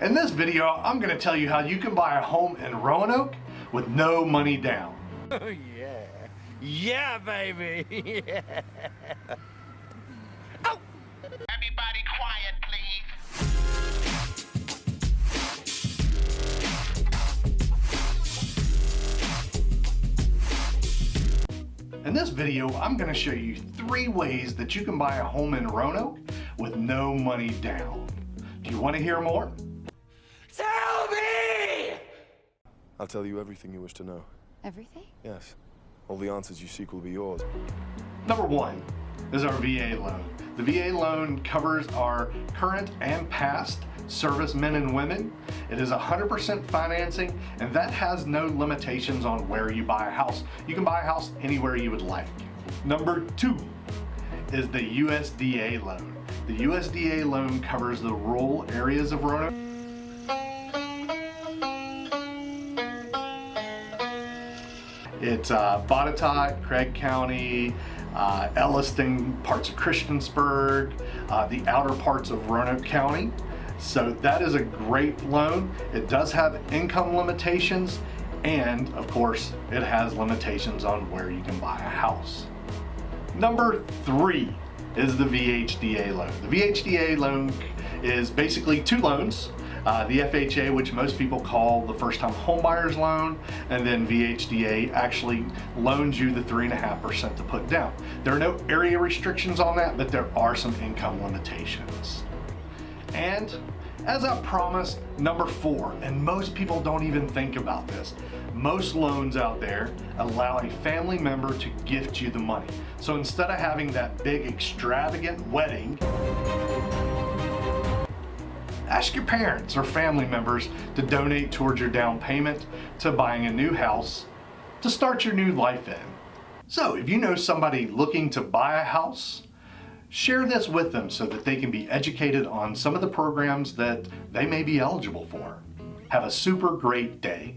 In this video, I'm going to tell you how you can buy a home in Roanoke with no money down. Oh yeah. Yeah, baby. yeah. Oh. Everybody quiet, please. In this video, I'm going to show you three ways that you can buy a home in Roanoke with no money down. Do you want to hear more? Tell me! I'll tell you everything you wish to know. Everything? Yes. All the answers you seek will be yours. Number one is our VA loan. The VA loan covers our current and past servicemen and women. It is 100% financing and that has no limitations on where you buy a house. You can buy a house anywhere you would like. Number two is the USDA loan. The USDA loan covers the rural areas of Roanoke. It's uh, Botetourt, Craig County, uh, Elliston, parts of Christiansburg, uh, the outer parts of Roanoke County. So that is a great loan. It does have income limitations and of course it has limitations on where you can buy a house. Number three is the VHDA loan. The VHDA loan is basically two loans. Uh, the FHA, which most people call the first time homebuyers loan, and then VHDA actually loans you the 3.5% to put down. There are no area restrictions on that, but there are some income limitations. And as I promised, number four, and most people don't even think about this, most loans out there allow a family member to gift you the money. So instead of having that big extravagant wedding, ask your parents or family members to donate towards your down payment to buying a new house to start your new life in. So if you know somebody looking to buy a house, share this with them so that they can be educated on some of the programs that they may be eligible for. Have a super great day.